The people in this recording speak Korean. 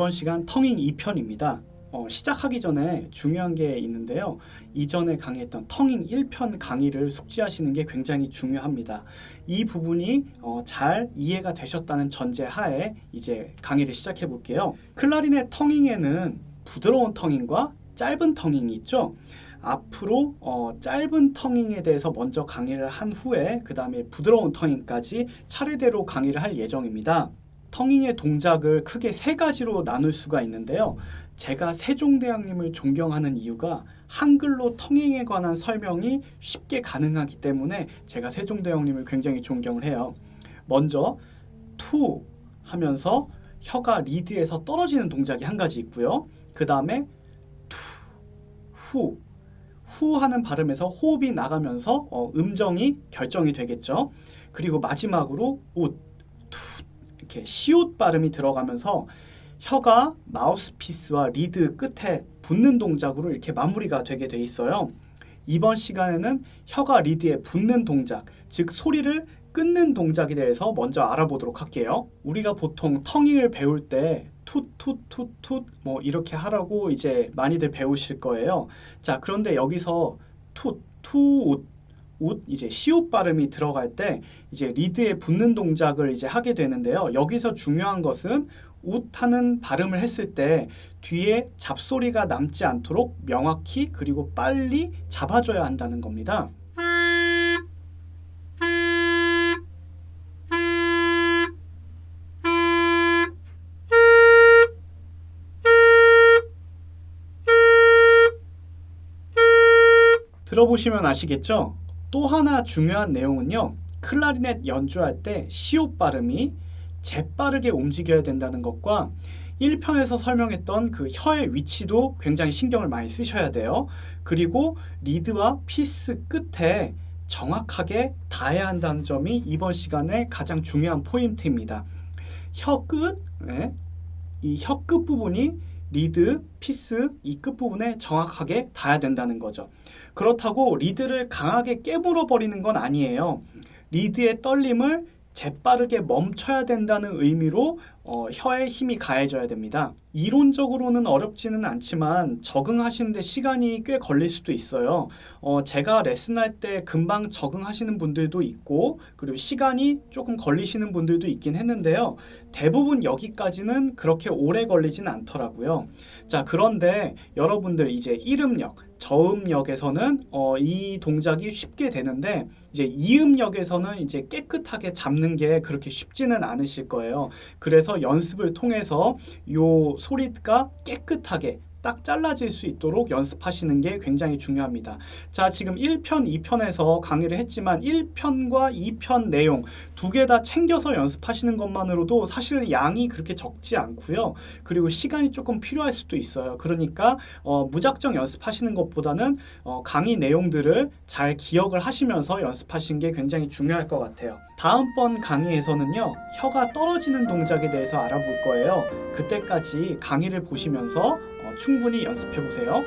이번 시간 텅잉 2편입니다. 어, 시작하기 전에 중요한 게 있는데요. 이전에 강의했던 텅잉 1편 강의를 숙지하시는 게 굉장히 중요합니다. 이 부분이 어, 잘 이해가 되셨다는 전제 하에 이제 강의를 시작해 볼게요. 클라리넷 텅잉에는 부드러운 텅잉과 짧은 텅잉이 있죠. 앞으로 어, 짧은 텅잉에 대해서 먼저 강의를 한 후에 그 다음에 부드러운 텅잉까지 차례대로 강의를 할 예정입니다. 텅잉의 동작을 크게 세 가지로 나눌 수가 있는데요. 제가 세종대왕님을 존경하는 이유가 한글로 텅잉에 관한 설명이 쉽게 가능하기 때문에 제가 세종대왕님을 굉장히 존경을 해요. 먼저 투 하면서 혀가 리드에서 떨어지는 동작이 한 가지 있고요. 그 다음에 투, 후, 후 하는 발음에서 호흡이 나가면서 어, 음정이 결정이 되겠죠. 그리고 마지막으로 웃, 투 이렇게 시옷 발음이 들어가면서 혀가 마우스피스와 리드 끝에 붙는 동작으로 이렇게 마무리가 되게 돼 있어요. 이번 시간에는 혀가 리드에 붙는 동작, 즉 소리를 끊는 동작에 대해서 먼저 알아보도록 할게요. 우리가 보통 텅잉을 배울 때 툭툭툭툭 뭐 이렇게 하라고 이제 많이들 배우실 거예요. 자, 그런데 여기서 툭, 투웃 웃 이제 시옷 발음이 들어갈 때 이제 리드에 붙는 동작을 이제 하게 되는데요. 여기서 중요한 것은 웃하는 발음을 했을 때 뒤에 잡소리가 남지 않도록 명확히 그리고 빨리 잡아줘야 한다는 겁니다. 들어보시면 아시겠죠? 또 하나 중요한 내용은요. 클라리넷 연주할 때 시옷 발음이 재빠르게 움직여야 된다는 것과 1편에서 설명했던 그 혀의 위치도 굉장히 신경을 많이 쓰셔야 돼요. 그리고 리드와 피스 끝에 정확하게 닿아야 한다는 점이 이번 시간의 가장 중요한 포인트입니다. 혀 끝, 네. 이 혀 끝 부분이 리드, 피스 이 끝부분에 정확하게 닿아야 된다는 거죠. 그렇다고 리드를 강하게 깨물어 버리는 건 아니에요. 리드의 떨림을 재빠르게 멈춰야 된다는 의미로 어, 혀에 힘이 가해져야 됩니다. 이론적으로는 어렵지는 않지만 적응하시는데 시간이 꽤 걸릴 수도 있어요. 어, 제가 레슨할 때 금방 적응하시는 분들도 있고 그리고 시간이 조금 걸리시는 분들도 있긴 했는데요. 대부분 여기까지는 그렇게 오래 걸리진 않더라고요. 자 그런데 여러분들 이제 이름력 저음역에서는 어, 이 동작이 쉽게 되는데 이제 이음역에서는 이제 깨끗하게 잡는 게 그렇게 쉽지는 않으실 거예요. 그래서 연습을 통해서 요 소리가 깨끗하게 딱 잘라질 수 있도록 연습하시는 게 굉장히 중요합니다. 자, 지금 1편, 2편에서 강의를 했지만 1편과 2편 내용 두 개 다 챙겨서 연습하시는 것만으로도 사실 양이 그렇게 적지 않고요. 그리고 시간이 조금 필요할 수도 있어요. 그러니까 어, 무작정 연습하시는 것보다는 어, 강의 내용들을 잘 기억을 하시면서 연습하시는 게 굉장히 중요할 것 같아요. 다음번 강의에서는요. 혀가 떨어지는 동작에 대해서 알아볼 거예요. 그때까지 강의를 보시면서 어, 충분히 연습해 보세요.